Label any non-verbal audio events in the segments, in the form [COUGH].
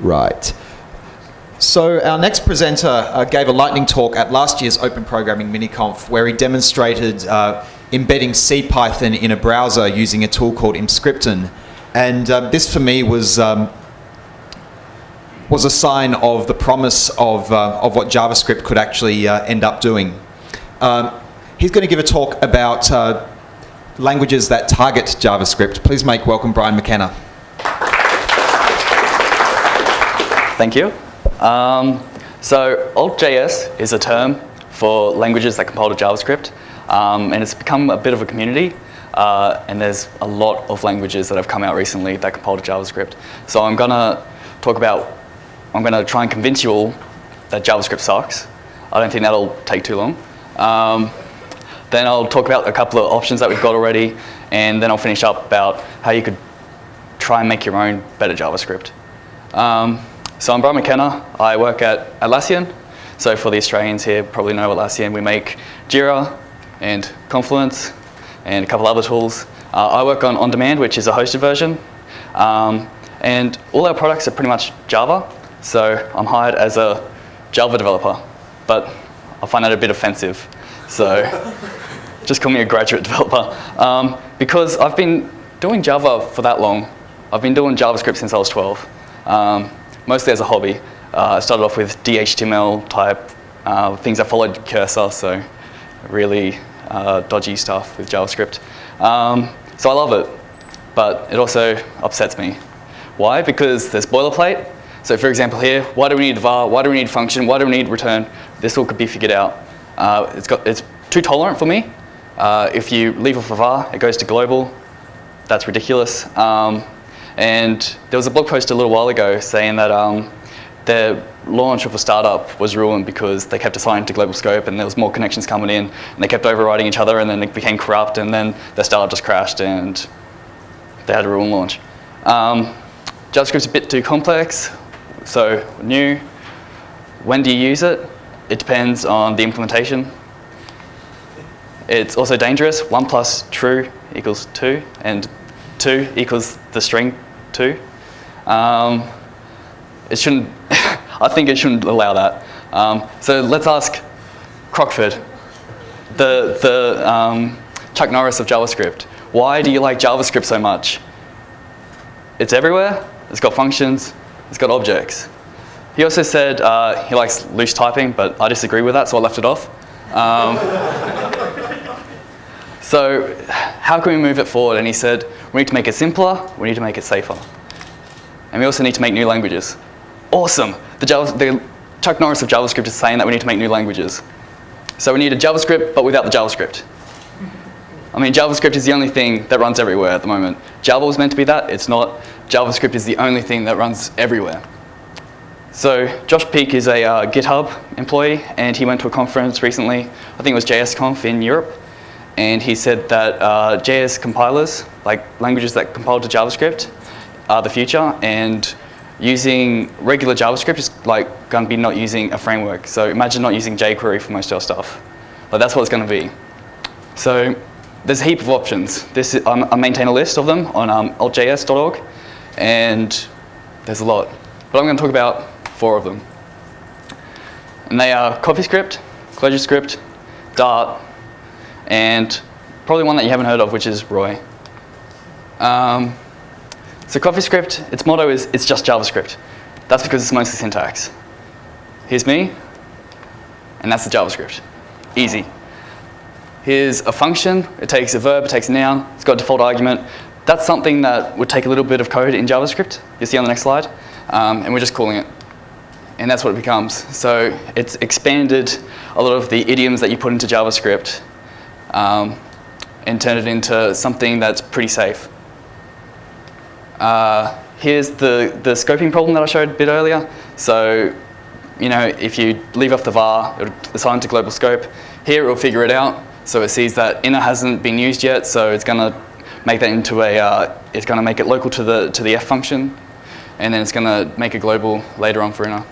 Right. So our next presenter uh, gave a lightning talk at last year's Open Programming MiniConf where he demonstrated uh, embedding CPython in a browser using a tool called Emscripten. And uh, this for me was, um, was a sign of the promise of, uh, of what JavaScript could actually uh, end up doing. Um, he's going to give a talk about uh, languages that target JavaScript. Please make welcome Brian McKenna. Thank you. Um, so alt.js is a term for languages that compile to JavaScript, um, and it's become a bit of a community. Uh, and there's a lot of languages that have come out recently that compile to JavaScript. So I'm gonna talk about, I'm gonna try and convince you all that JavaScript sucks. I don't think that'll take too long. Um, then I'll talk about a couple of options that we've got already, and then I'll finish up about how you could try and make your own better JavaScript. Um, so I'm Brian McKenna. I work at Atlassian. So for the Australians here, probably know Atlassian. We make Jira and Confluence and a couple other tools. Uh, I work on On Demand, which is a hosted version. Um, and all our products are pretty much Java. So I'm hired as a Java developer. But I find that a bit offensive. So [LAUGHS] just call me a graduate developer. Um, because I've been doing Java for that long. I've been doing JavaScript since I was 12. Um, mostly as a hobby. Uh, I started off with DHTML type uh, things that followed cursor, so really uh, dodgy stuff with JavaScript. Um, so I love it, but it also upsets me. Why? Because there's boilerplate. So for example here, why do we need var, why do we need function, why do we need return? This all could be figured out. Uh, it's, got, it's too tolerant for me. Uh, if you leave off a var, it goes to global. That's ridiculous. Um, and there was a blog post a little while ago saying that um, the launch of a startup was ruined because they kept assigning to global scope and there was more connections coming in and they kept overriding each other and then it became corrupt and then their startup just crashed and they had a ruin launch. Um, JavaScript's a bit too complex, so new. When do you use it? It depends on the implementation. It's also dangerous. One plus true equals two and 2 equals the string 2. Um, it shouldn't, [LAUGHS] I think it shouldn't allow that. Um, so let's ask Crockford, the, the um, Chuck Norris of JavaScript. Why do you like JavaScript so much? It's everywhere, it's got functions, it's got objects. He also said uh, he likes loose typing, but I disagree with that, so I left it off. So how can we move it forward? And he said, we need to make it simpler, we need to make it safer. And we also need to make new languages. Awesome. The, Java, the Chuck Norris of JavaScript is saying that we need to make new languages. So we need a JavaScript, but without the JavaScript. I mean, JavaScript is the only thing that runs everywhere at the moment. Java was meant to be that, it's not. JavaScript is the only thing that runs everywhere. So Josh Peek is a uh, GitHub employee, and he went to a conference recently, I think it was JSConf in Europe, and he said that uh, JS compilers, like languages that compile to JavaScript, are the future, and using regular JavaScript is like going to be not using a framework. So imagine not using jQuery for most of your stuff. But that's what it's going to be. So there's a heap of options. This is, I maintain a list of them on um, altjs.org, and there's a lot. But I'm going to talk about four of them. And they are CoffeeScript, ClojureScript, Dart, and probably one that you haven't heard of, which is Roy. Um, so CoffeeScript, its motto is, it's just JavaScript. That's because it's mostly syntax. Here's me, and that's the JavaScript. Easy. Here's a function, it takes a verb, it takes a noun, it's got a default argument. That's something that would take a little bit of code in JavaScript, You'll see on the next slide, um, and we're just calling it. And that's what it becomes. So it's expanded a lot of the idioms that you put into JavaScript um, and turn it into something that's pretty safe. Uh, here's the, the scoping problem that I showed a bit earlier. So, you know, if you leave off the var, it'll assign to global scope. Here it'll figure it out. So it sees that inner hasn't been used yet, so it's gonna make that into a, uh, it's gonna make it local to the, to the f function, and then it's gonna make a global later on for inner.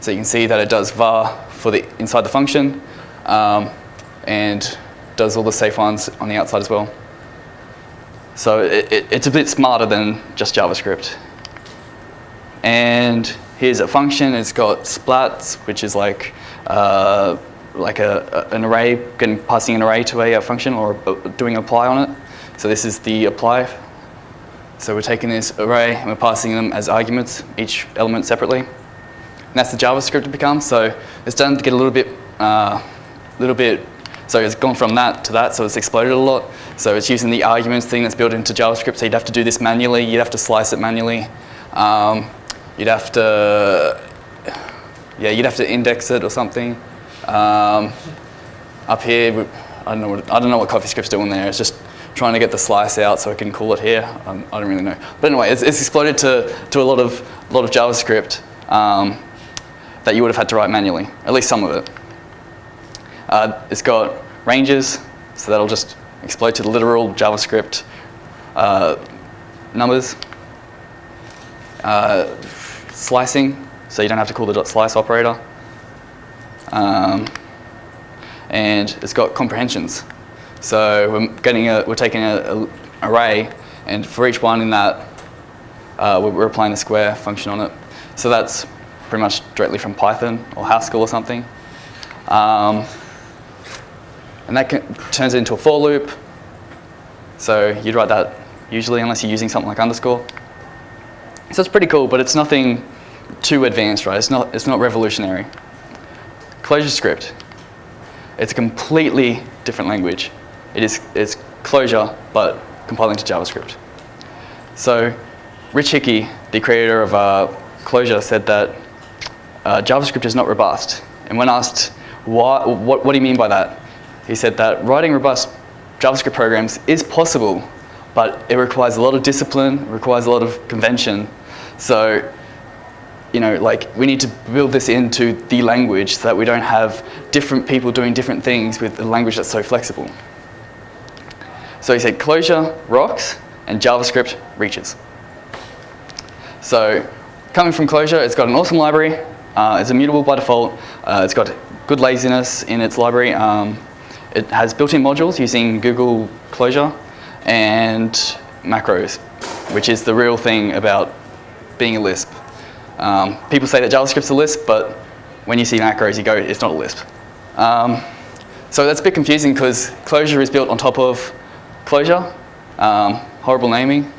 So you can see that it does var for the inside the function, um, and does all the safe ones on the outside as well. So it, it, it's a bit smarter than just JavaScript. and here's a function. It's got splats, which is like uh, like a, an array, getting passing an array to a, a function or doing apply on it. So this is the apply. So we're taking this array and we're passing them as arguments, each element separately. And that's the JavaScript it becomes. So it's done to get a little bit, uh, little bit. So it's gone from that to that. So it's exploded a lot. So it's using the arguments thing that's built into JavaScript. So you'd have to do this manually. You'd have to slice it manually. Um, you'd have to, yeah, you'd have to index it or something. Um, up here, I don't know what I don't know what CoffeeScript's doing there. It's just trying to get the slice out so I can call it here. Um, I don't really know. But anyway, it's, it's exploded to, to a lot of, a lot of JavaScript um, that you would have had to write manually, at least some of it. Uh, it's got ranges, so that'll just explode to the literal JavaScript uh, numbers. Uh, slicing, so you don't have to call the dot .slice operator. Um, and it's got comprehensions. So we're getting a, we're taking an array, and for each one in that, uh, we're applying a square function on it. So that's pretty much directly from Python or Haskell or something. Um, and that can, turns it into a for loop. So you'd write that usually unless you're using something like underscore. So it's pretty cool, but it's nothing too advanced, right? It's not, it's not revolutionary. ClojureScript. It's a completely different language. It is it's Clojure, but compiling to JavaScript. So Rich Hickey, the creator of uh, Clojure, said that uh, JavaScript is not robust. And when asked, why, what, what do you mean by that? He said that writing robust JavaScript programs is possible, but it requires a lot of discipline, requires a lot of convention. So you know, like we need to build this into the language so that we don't have different people doing different things with a language that's so flexible. So he said Clojure rocks and JavaScript reaches. So coming from Clojure, it's got an awesome library. Uh, it's immutable by default. Uh, it's got good laziness in its library. Um, it has built-in modules using Google Clojure and macros, which is the real thing about being a Lisp. Um, people say that JavaScript's a Lisp, but when you see macros, you go, it's not a Lisp. Um, so that's a bit confusing because Closure is built on top of Closure, um, horrible naming.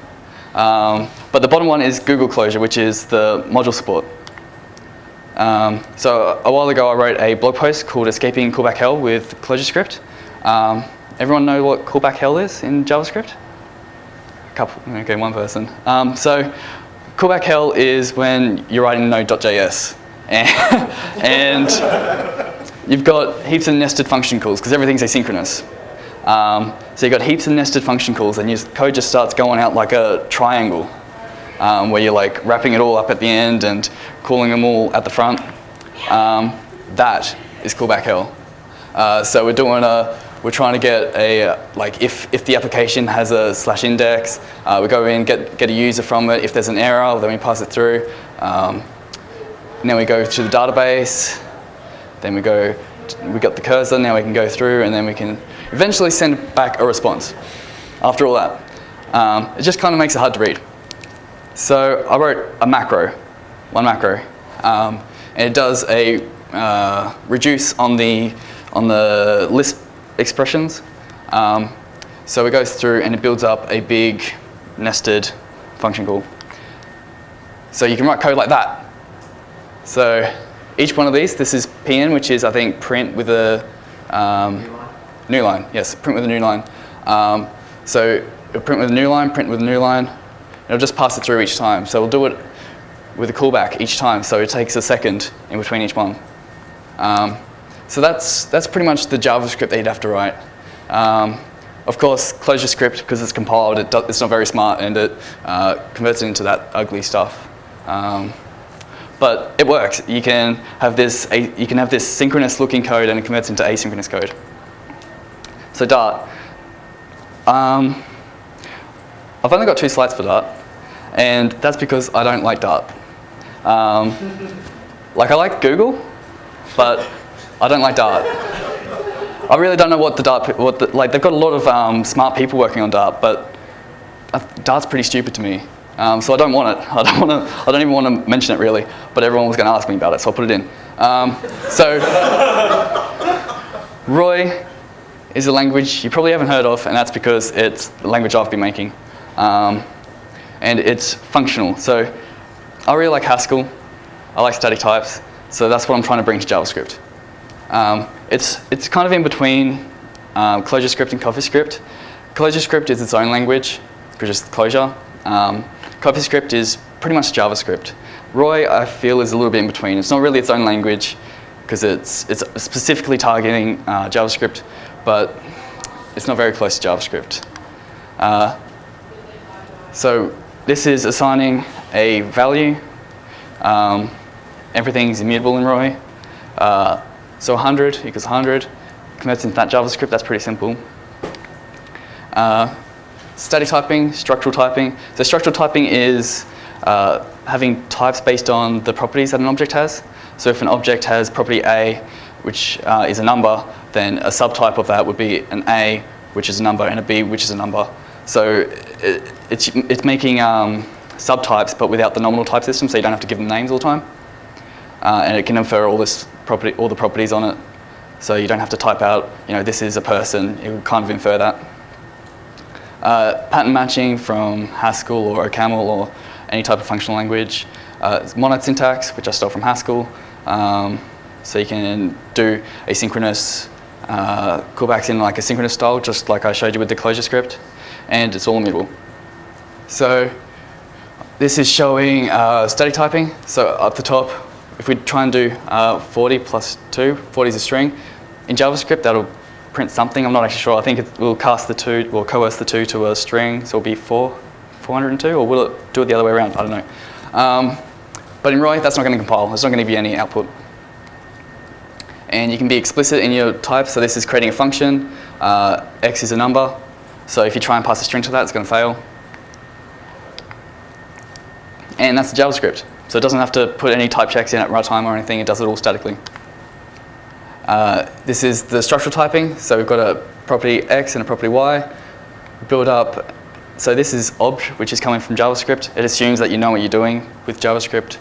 Um, but the bottom one is Google Closure, which is the module support. Um, so a while ago, I wrote a blog post called Escaping Callback Hell with ClojureScript. Um, everyone know what callback hell is in JavaScript? A couple, okay, one person. so Callback hell is when you're writing node.js [LAUGHS] and, you've got heaps of nested function calls because everything's asynchronous. Um, so you've got heaps of nested function calls and your code just starts going out like a triangle um, where you're like wrapping it all up at the end and calling them all at the front. Um, that is callback hell. Uh, so we're doing a we're trying to get a, like if, if the application has a slash index, uh, we go in, get, get a user from it. If there's an error, then we pass it through. Um, then we go to the database. Then we go, we got the cursor, now we can go through and then we can eventually send back a response after all that. Um, it just kind of makes it hard to read. So I wrote a macro, one macro, um, and it does a uh, reduce on the on the Lisp expressions. Um, so it goes through and it builds up a big nested function call. So you can write code like that. So each one of these, this is pn, which is I think print with a um, new, line. new, line. Yes, print with a new line. Um, so print with a new line, print with a new line. It'll just pass it through each time. So we'll do it with a callback each time. So it takes a second in between each one. Um, so that's, that's pretty much the JavaScript that you'd have to write. Um, of course, ClojureScript, because it's compiled, it it's not very smart and it uh, converts it into that ugly stuff. Um, but it works. You can have this you can have this synchronous looking code and it converts into asynchronous code. So Dart. Um, I've only got two slides for Dart, and that's because I don't like Dart. Um, like I like Google, but I don't like Dart. I really don't know what the Dart, what the, like they've got a lot of um, smart people working on Dart, but Dart's pretty stupid to me. Um, so I don't want it. [LAUGHS] I don't want to. I don't even want to mention it really. But everyone was going to ask me about it, so I'll put it in. Um, so [LAUGHS] Roy is a language you probably haven't heard of, and that's because it's the language I've been making. Um, and it's functional. So I really like Haskell. I like static types. So that's what I'm trying to bring to JavaScript. Um, it's, it's kind of in between um, ClojureScript and CoffeeScript. ClojureScript is its own language, because it's Clojure. Um, CoffeeScript is pretty much JavaScript. Roy, I feel, is a little bit in between. It's not really its own language, because it's, it's specifically targeting uh, JavaScript, but it's not very close to JavaScript. Uh, so this is assigning a value. Um, everything's immutable in Roy. Uh, so 100 equals 100. Converts into that JavaScript, that's pretty simple. Uh, static typing, structural typing. So structural typing is uh, having types based on the properties that an object has. So if an object has property A, which uh, is a number, then a subtype of that would be an A, which is a number, and a B, which is a number. So it, it's, it's making um, subtypes, but without the nominal type system, so you don't have to give them names all the time. Uh, and it can infer all this property, all the properties on it. So you don't have to type out, you know, this is a person. It will kind of infer that. Uh, pattern matching from Haskell or OCaml or any type of functional language. Uh, monad syntax, which I stole from Haskell. Um, so you can do asynchronous uh, callbacks in like a synchronous style, just like I showed you with the ClojureScript, and it's all immutable. So this is showing uh, static typing. So up the top, if we try and do uh, 40 plus 2, 40 is a string. In JavaScript, that'll print something. I'm not actually sure. I think it will cast the 2, or coerce the 2 to a string, so it'll be 4, 402, or will it do it the other way around? I don't know. Um, but in Roy, that's not going to compile. It's not going to you any output. And you can be explicit in your type. So this is creating a function. Uh, x is a number. So if you try and pass a string to that, it's going to fail. And that's the JavaScript. So it doesn't have to put any type checks in at runtime or anything. It does it all statically. Uh, this is the structural typing. So we've got a property x and a property y. Build up. So this is obj, which is coming from JavaScript. It assumes that you know what you're doing with JavaScript,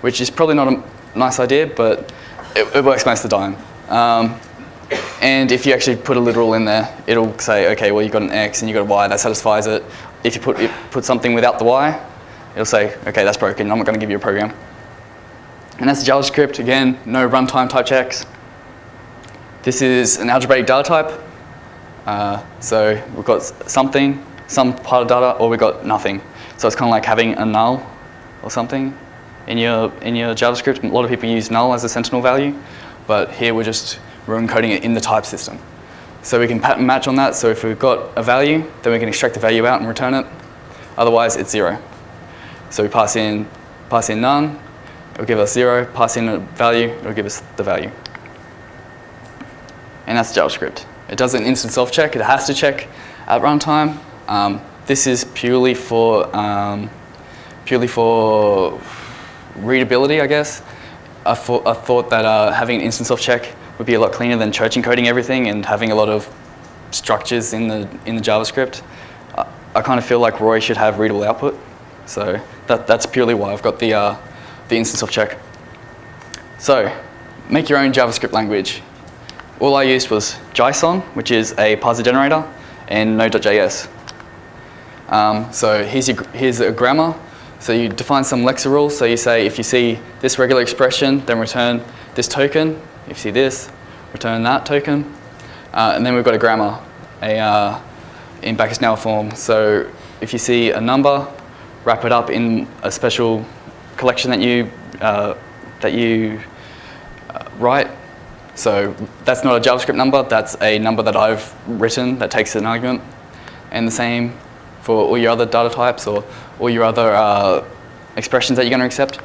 which is probably not a nice idea, but it, it works most of the time. Um, and if you actually put a literal in there, it'll say, okay, well, you've got an x and you've got a y, that satisfies it. If you put, put something without the y, it'll say, okay, that's broken, I'm not going to give you a program. And that's JavaScript, again, no runtime type checks. This is an algebraic data type. Uh, so we've got something, some part of data, or we've got nothing. So it's kind of like having a null or something in your, in your JavaScript. A lot of people use null as a sentinel value, but here we're just we're encoding it in the type system. So we can pattern match on that. So if we've got a value, then we can extract the value out and return it. Otherwise, it's zero. So we pass in, pass in none, it'll give us zero, pass in a value, it'll give us the value. And that's JavaScript. It does an instanceof check, it has to check at runtime. Um, this is purely for, um, purely for readability, I guess. I, thought, I thought that uh, having an instanceof check would be a lot cleaner than church encoding everything and having a lot of structures in the, in the JavaScript. I, I kind of feel like Roy should have readable output. So that, that's purely why I've got the, uh, the instance of check. So make your own JavaScript language. All I used was Jison, which is a parser generator, and Node.js. Um, so here's, your, here's a grammar. So you define some lexer rules. So you say if you see this regular expression, then return this token. If you see this, return that token. Uh, and then we've got a grammar a, uh, in Backus-Naur form. So if you see a number, wrap it up in a special collection that you, uh, that you uh, write. So that's not a JavaScript number, that's a number that I've written that takes an argument. And the same for all your other data types or all your other uh, expressions that you're going to accept.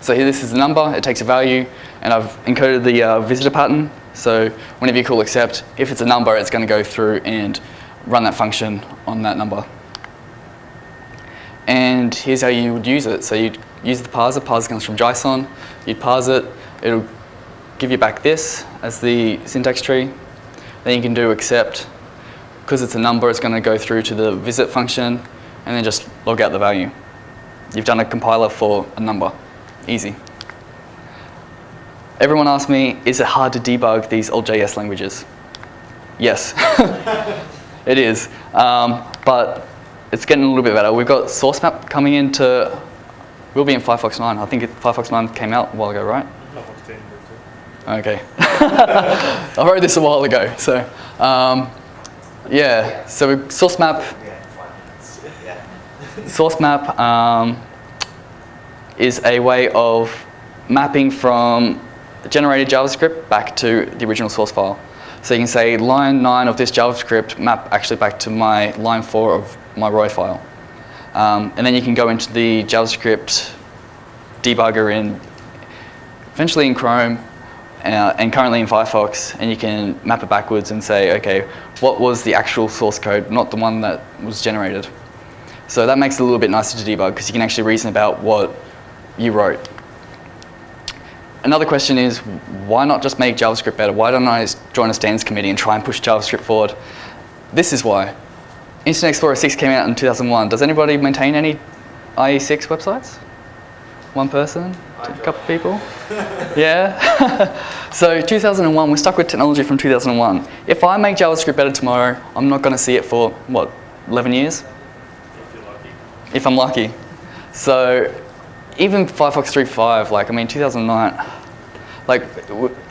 So here this is a number, it takes a value, and I've encoded the uh, visitor pattern. So whenever you call accept, if it's a number, it's going to go through and run that function on that number. And here's how you would use it. So you'd use the parser, parser comes from Jison, you'd parse it, it'll give you back this as the syntax tree. Then you can do accept. Because it's a number, it's going to go through to the visit function, and then just log out the value. You've done a compiler for a number. Easy. Everyone asks me, is it hard to debug these alt.js languages? Yes, [LAUGHS] it is. Um, but it's getting a little bit better. We've got source map coming into, we'll be in Firefox 9. I think it, Firefox 9 came out a while ago, right? Okay. [LAUGHS] I wrote this a while ago, so um, yeah. So source map. Source map um, is a way of mapping from generated JavaScript back to the original source file. So you can say line 9 of this JavaScript map actually back to my line 4 of my Roy file. Um, and then you can go into the JavaScript debugger in, eventually in Chrome, uh, and currently in Firefox, and you can map it backwards and say, okay, what was the actual source code, not the one that was generated. So that makes it a little bit nicer to debug because you can actually reason about what you wrote. Another question is, why not just make JavaScript better? Why don't I join a standards committee and try and push JavaScript forward? This is why. Internet Explorer 6 came out in 2001. Does anybody maintain any IE6 websites? One person? A couple of people? [LAUGHS] yeah? [LAUGHS] so 2001, we're stuck with technology from 2001. If I make JavaScript better tomorrow, I'm not going to see it for, what, 11 years? If you're lucky. If I'm lucky. So even Firefox 3.5, like, I mean, 2009, like,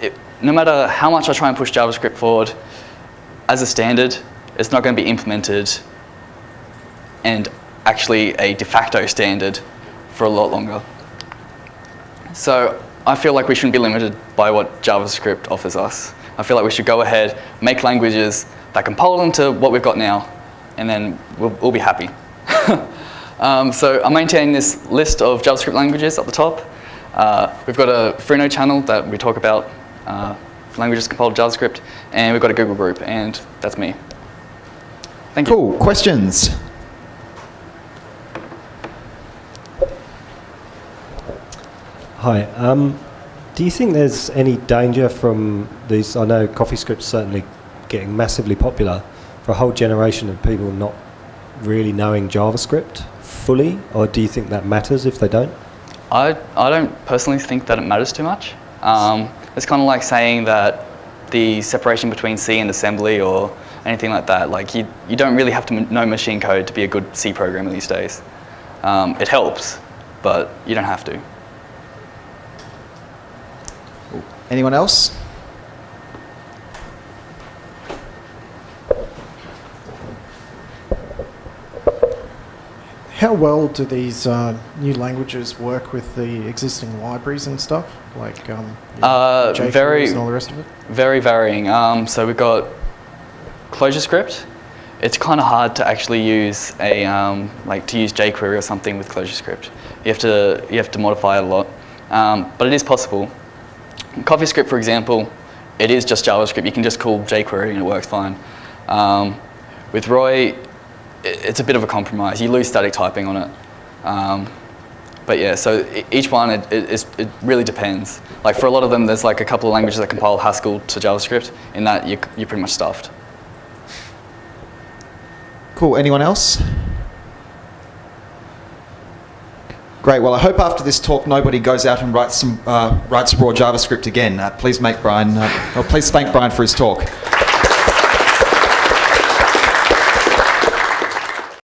it, no matter how much I try and push JavaScript forward, as a standard, it's not going to be implemented and actually a de facto standard for a lot longer. So I feel like we shouldn't be limited by what JavaScript offers us. I feel like we should go ahead, make languages that compile them to what we've got now, and then we'll, we'll be happy. [LAUGHS] um, so I'm maintaining this list of JavaScript languages at the top. Uh, we've got a Freenode channel that we talk about uh, languages compiled JavaScript, and we've got a Google group, and that's me. Thank you. Cool. Questions? Hi. Um, do you think there's any danger from these? I know CoffeeScript's certainly getting massively popular for a whole generation of people not really knowing JavaScript fully, or do you think that matters if they don't? I, I don't personally think that it matters too much. Um, it's kind of like saying that the separation between C and assembly or anything like that, like you, you don't really have to m- know machine code to be a good C programmer these days. Um, it helps, but you don't have to. Anyone else? How well do these uh, new languages work with the existing libraries and stuff, like um, Uh, very- and all the rest of it? Very varying. Um, so we've got ClojureScript. It's kind of hard to actually use a um, like to use jQuery or something with ClojureScript. You have to you have to modify it a lot, um, but it is possible. CoffeeScript, for example, it is just JavaScript. You can just call jQuery and it works fine. Um, with Roy, it's a bit of a compromise. You lose static typing on it. Um, but yeah, so each one, it, it, it really depends. Like for a lot of them, there's like a couple of languages that compile Haskell to JavaScript. In that, you, you're pretty much stuffed. Cool. Anyone else? Great. Well, I hope after this talk nobody goes out and writes some uh, writes raw JavaScript again. Uh, please make Brian. Uh, please thank Brian for his talk.